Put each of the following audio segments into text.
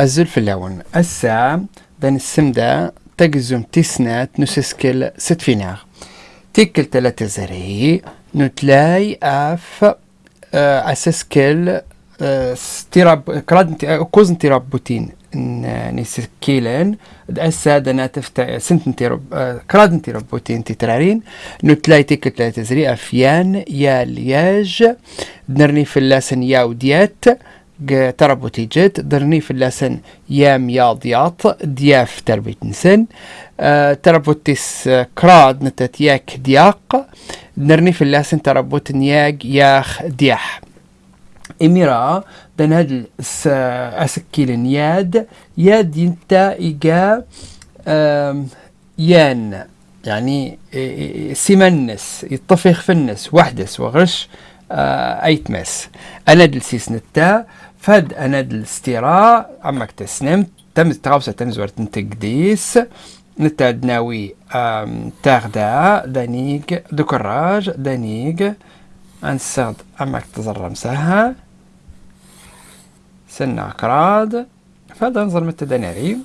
الزلف اللون السا دان السمدة تجزم تسنات نسسكل ست فيناغ تيكل تلاتة زري نتلاي أف آه، أسسكل آه، ستيراب كراد كوزن تيراب بوتين نسكيلن. اسا دنا تفتا سنت تيراب آه، كراد تيراب بوتين تترارين نتلاي تيكل تلاتة زري تربوتي جت درني في اللسن يام ياضياط دياف تربيت نسن أه تربوتيس كراد نتت ياك دياق. درني في اللسن تربوت نياج ياخ دياح. إميرا دن هاد أسكيل ياد ياد ينتا إيجا يان. يعني سيمنس يطفخ النس وحدس وغرش آه ايتمس أنا دلسيس نتا. فد أنا الاستيراء عمك تسنم تم تغوصة تمزور تنتقديس نتادناوي تاغدا دانيق دكراج دانيق انساد عمك تزرم سها سنة كراد فهذا نظر متدناري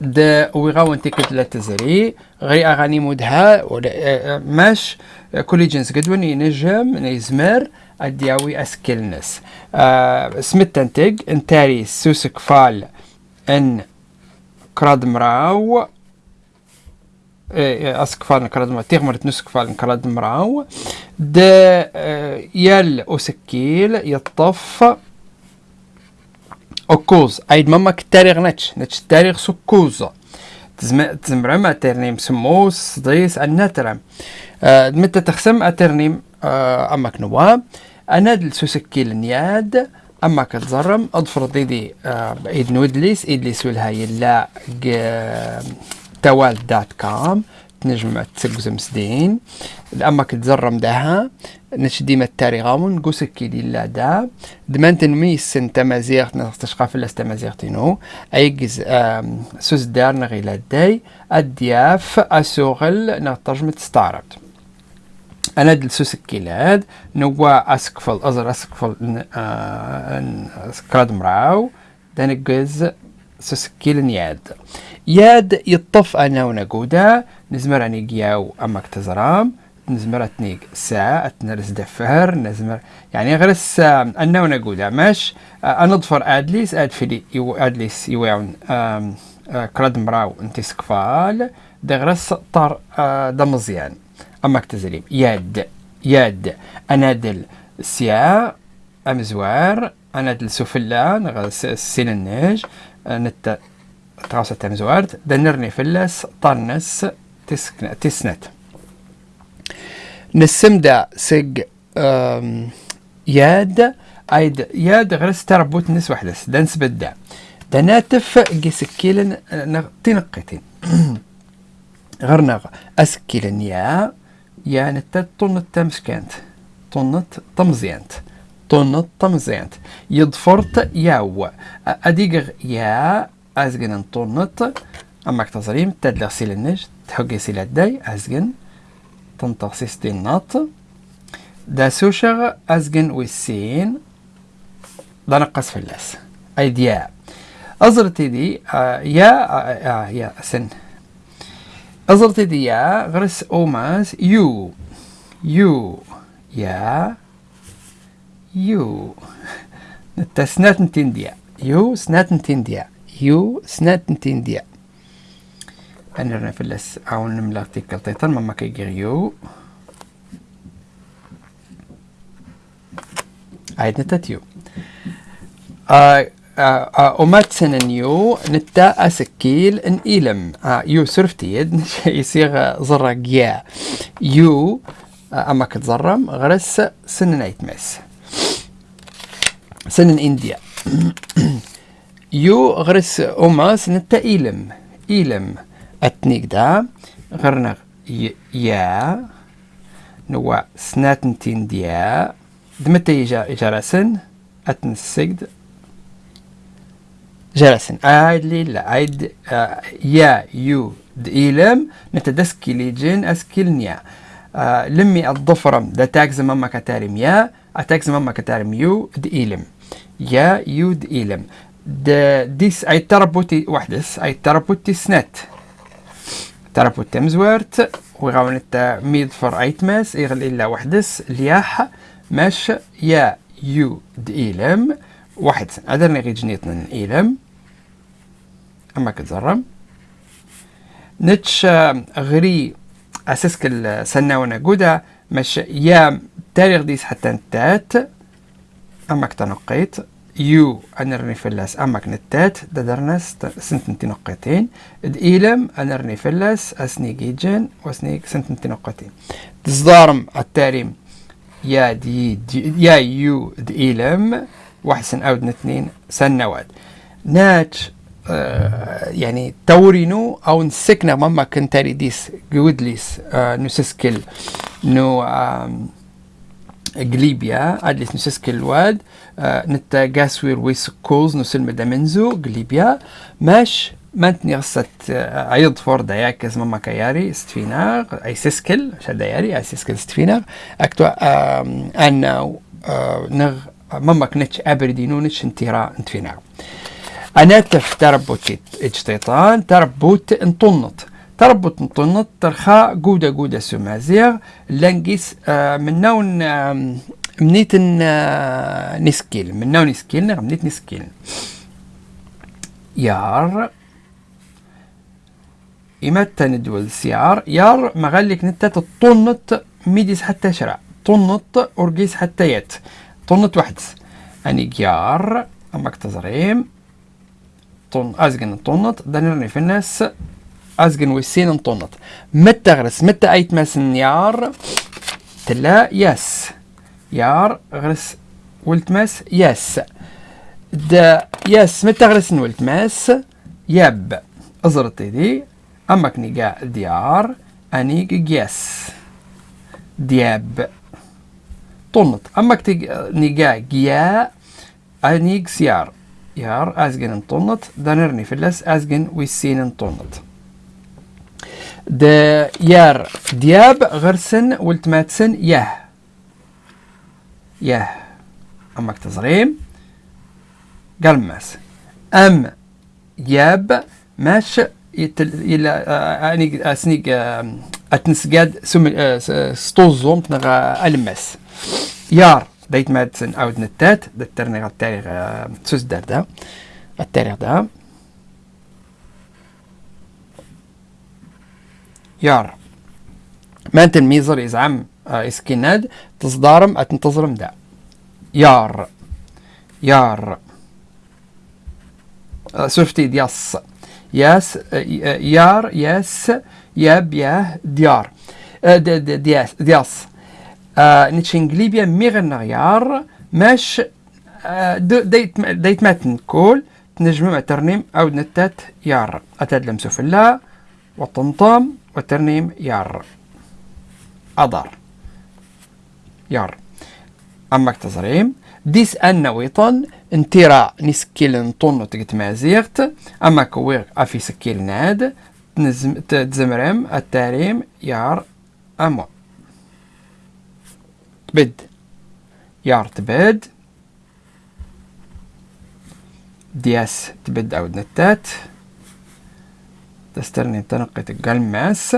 د ويغاون تيكت لا تزري غير أغاني مودها ماش كل جنس قدون ينجم يزمر الدياوي أسكلنس آه سمت تنتج انتاري سوسك فال إن كراد مراو إيه، أسك فال كراد مراو تيغمر نسك فال كراد مراو د آه يل أسكيل يطف. أكوز أيد ماما كتاريغ نتش نتش تاريغ سكوز تزمرم أترنيم سموس ضيس النترم أه متى تخسم أترنيم أه أمك نواب أنا سوسكي النياد أما كتزرم أضفر ديدي آه إيد نودليس إدليس والهاي لا توال دات كام تنجم تسقزم سدين أما كتزرم داها نش ديما التاريغامون قوسكي لا دا. دمان تنميس تمازيغ نستشقى في اللاس تمازيغتينو أيجز سوز دار نغيلا داي الدياف أسوغل نترجمة ستارت أنا دلسوس الكيلاد نوا أسكفل أزر أسكفل سكراد مراو دانقز سوسكيل ياد ياد يطف أنا ونقودا نزمر أني جياو أمك تزرام نزمر أتنيق ساعة أتنرس دفهر نزمر يعني غرس أنا ونقودا ماش؟ أنظفر أدليس أدفلي يو أدليس يوعون كراد مراو أنتي سكفال دغرس طار دمزيان. أماك تزريب يد يد أنادل سيا أمزوار. أنادل سفلا نغس النج نت تغاسة أمزوار. دنرني فلس طرنس تسكن تسنت. نسمدا سج ياد. أيد ياد غرس تربوت نس وحدس. دنس بدأ. دناتف جسكيلن تنقتين. غرنغ أسكيلن يا. يعني طنت تمسكنت طنت طمزينت طنت طمزينت يضفرت ياو. أديق يا أزجن طنت أما كتصريم تدلغ سيل النج تحقي سيل الداي أزجن تنطق ستين نط دا سوشغ أزجن ويسين. دا نقص في اللاس أي ديا أزرتي دي آه يا آه آه يا سن. أوماس يو. يو يا يو. نتا سنات نتين ديا يو سنات نتين ديا يو سنات نتين ديا أنا رنا فلس أو نملا تيكل تيتن ماما كيجير يو. عيد نتات يو آه ومات سننيو نتا أسكيل إن إيلم. يو سرفتيد يصيغ زرق يا يو أما كتزرم غرس سنن ايتمس سنن إنديا. يو غرس أماس نتا إيلم. إيلم أتنيك دا. غرنغ يا. نوا سناتنتين ديا دمتا يجا إجارسن أتنسجد جلسن عاد لي لا عاد آه يا يو دإيلم نتدسكي ليجن أسكيلنيا آه لمي الضفرم دا تاكز ماما كتارم يا أتاكز ماما كتارم يو دإيلم يا يو دإيلم de, dis ay tarabuti وحدس ay tarabuti snet ترابوت تمزورت وغاون التا ميد فر ايتماس ايغل الا وحدس لياح ماش يا يو ديلم واحد أدرني غي جنيتنا إيلم اما كتزرم نتش غري اساسك سناونا قودا مش يا تاريخ ديس حتى نتات. اما كتنقيت يو انرني فلاس. أمك نتات. ددرنس سنتنتي نقطتين ديلم انرني فلاس. أسني جيجن وأسني سنتنتي نقطتين تصدارم التاريم. يا دي, دي يا يو ديلم واحد سن أود اثنين سنوات ناتش تورينو أو نسكنا ماما كنتاري ديس جودليس آه نسسكل نو آه قليبيا أدليس نسسكل واد آه نتا جاسوير ويسكوز نسلم دمنزو قليبيا ماش مانتني غصت آه، عيض فور داياكز ماما كياري استفيناغ أي سيسكل شا داياري أي سيسكل استفيناغ اكتو أنا آه، نغ مما كنتش ابردي نونش انترا انتفينا أنا تف تربوت إجتيطان تربوت انطنط. تربوت انطنط ترخا قودة قودة سمازيغ لنقيس آه من نون آه منيت آه نسكيل. من نون نسكيل منيت نسكيل. يار. إمتى ندول سيار. يار مغلق نتا تطنط ميديس حتى شرع. طنط أرجيس حتى يت. طنت واحد أني جار أمك تزريم طن أزجن طنت دنرني في الناس أزجن ويسين طنت متى غرس متى أيت مسن يار تلا يس يار غرس ولتماس يس دا يس متى غرس ولتماس يب أزرتي دي أمك نيجا ديار أنيك جيس دياب طنط أما كتيج نيجا جيا أنيج سيار يار أزجن طنط دانرني فلس أزجن ويسين طنط د يار دياب غرسن ولتماتسن يه يه أما كتزريم قلمس أم ياب ماش يتل إلى أني أسنيك أتنسجاد سم ستوزوم تنغى ألمس يار. ديت مادسن أو دنتات دترني التاريخ سوس دار دا التاريخ دا يار مانتن ميزر يزعم إسكيناد تصدارم أتنتظرم دا. يار. يار. سوفتي دياس. ياس يار ياس ياب ياه ديار. دياس دياس. نتشنجليبيا ميغنغيار ماش ديت ديت ماتن كول تنجم ترنيم أو نتات يار. أتدلم سفلا والطمطام والترنيم يار. أضر يار. أما تزريم ديس أن ويطن انترا نسكيل طن تقت مازيغت. أما كوير أفي سكيل ناد تزمرم التاريم يار أمو. تبد. يار تبد. دياس تبد أو نتات. تسترني تنقيت قلماس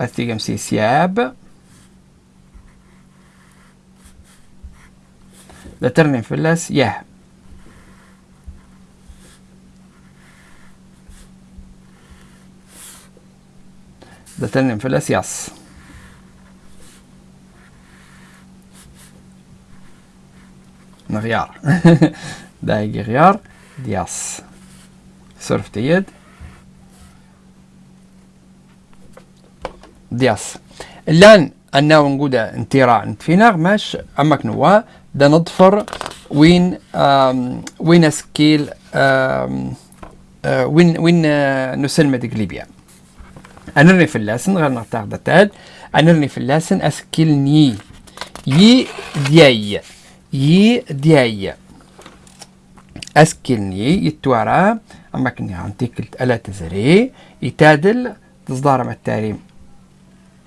أثيقم سي سياب. لترني فلاس يه لترني فلاس يس غيار. دايق غيار دياس. صرف تيد دياس. الآن أنه نقودا انتراع نتفيناغ ماش؟ أمك نوا دا نضفر وين وين سكيل وين وين نسلم ليبيا. أنرني في اللاسن غير نغتاق دتاد أنرني في اللاسن أسكيل ني. يي دياي. يي دياي أسكلني يتوارا أما كني عندك ألا تزري يتادل تصدار مع التاريم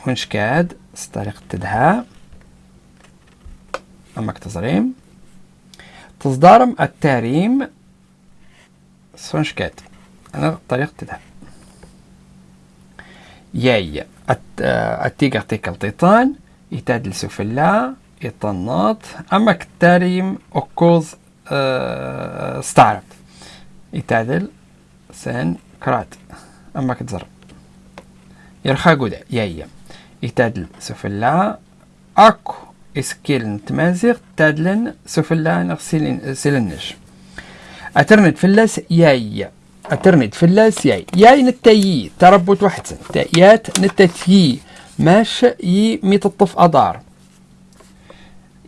ونشكاد طريقة تدها أما كتزريم تصدارم التاريم سونشكات أنا طريقة تذهب ياي التيجر تيكل تيطان يتادل سفلا يطنط أما كتاريم أكوز أه ستارت. يتادل سن كرات. أما كتزر يرخا قودا ياي يتادل سفلا أكو إسكيل نتمازيغ تادلن سفلا نغسلين سلنش أترنت فلاس ياي أترنت فلاس ياي ياي نتايي تربط وحدسن تايات نتاتي ماش يي ميتطف أدار.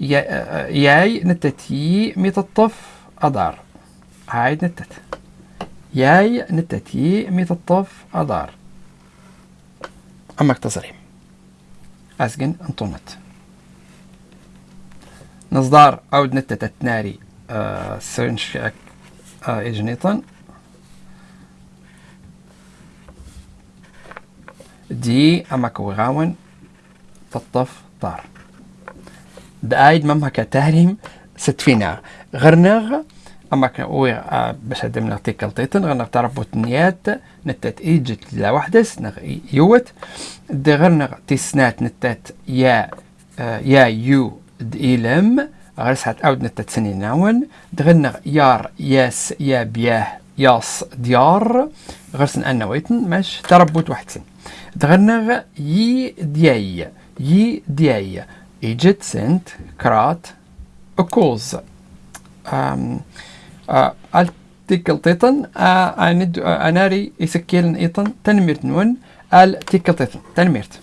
ياي نتاتي ميتطف أدار. هاي نتت. ياي نتاتي ميتطف أدار. أمك تصريم أسجن أنطونت نصدار أود نتت التناري آه سنش آه إجنيطن. دي أما كوغاون تطف طار دايد ممها كتاريم ستفينا غرنغ أما آه باش هدم نغتيكل تيتن غرنغ تربط نيات نتات إيجت لا وحدس نغ يوت دي غرنغ تسنات نتات يا يا يو دإيلم غرسات أود نتات سنين ناون. دغنغ يار ياس يا بياه ياس ديار غرسن أنا ويتن مش تربط وحدسن دغنغ يي دياي يي دياي سنت كرات أكوز أم التيكل تيتن أند أناري يسكيلن إيطن تنميرت نون التيكل تيتن تنميرت